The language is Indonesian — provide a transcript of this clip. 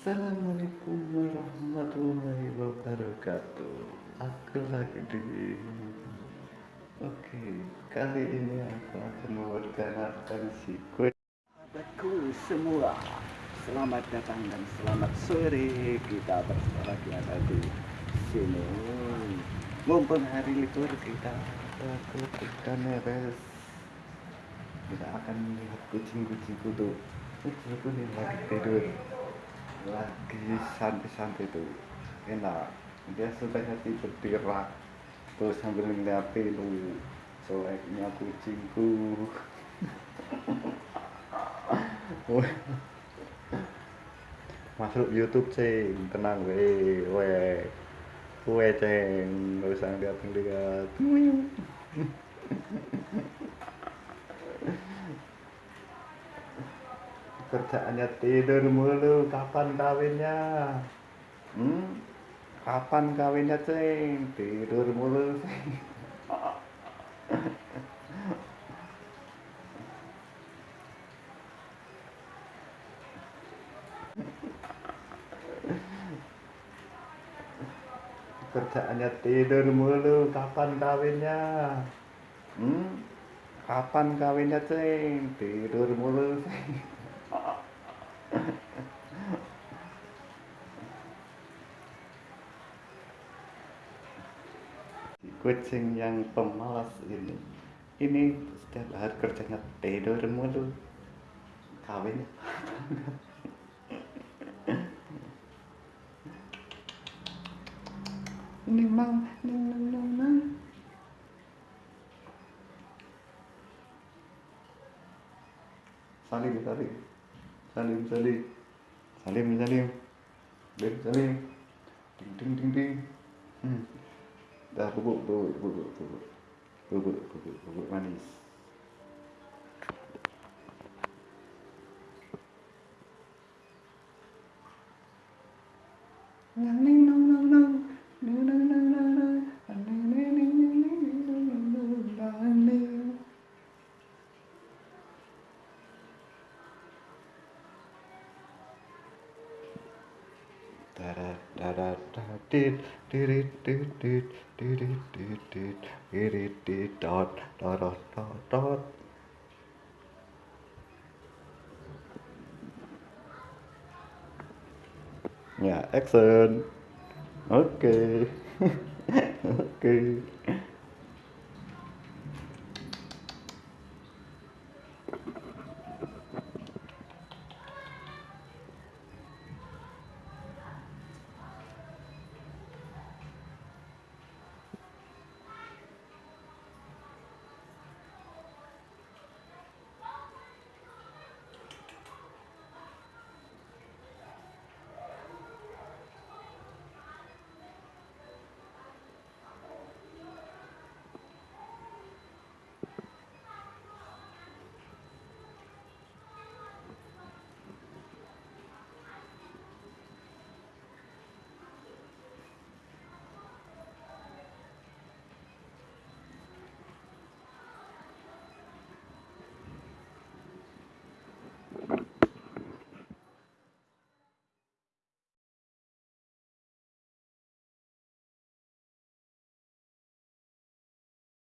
Assalamualaikum warahmatullahi wabarakatuh. Aku lagi di Oke, kali ini aku akan si kue Sahabatku semua Selamat datang dan selamat sore. Kita bersama lagi ada di sini. Mumpung hari libur kita Aku kita neres Kita akan melihat kucing-kucingku tuh Kucingku nih lagi tidur lagi santai-santai tuh. Enak. Dia sukanya tidur di rak terus sambil ngeliatin tuh soalnya kucingku. Masuk YouTube ceng. Tenang we we we ceng. Gak usah lihat-lihat kerjaannya tidur mulu. Kapan kawinnya? Hmm? kapan kawinnya ceng tidur mulu kerjaannya tidur mulu. Kapan kawinnya? Hmm? kapan kawinnya ceng tidur mulu kucing yang pemalas ini. Ini setiap hari kerjanya tidur mulu. Kawin ini mang nang nang nang salim salim. Salim salim. Salim salim. Salim salim. Ding ding ding ding. Dah bubuk bubuk bubuk bubuk bubuk bubuk bubuk manis. Nang ning da da did did it did did did it did did it did dot dot dot dot dot ya action oke oke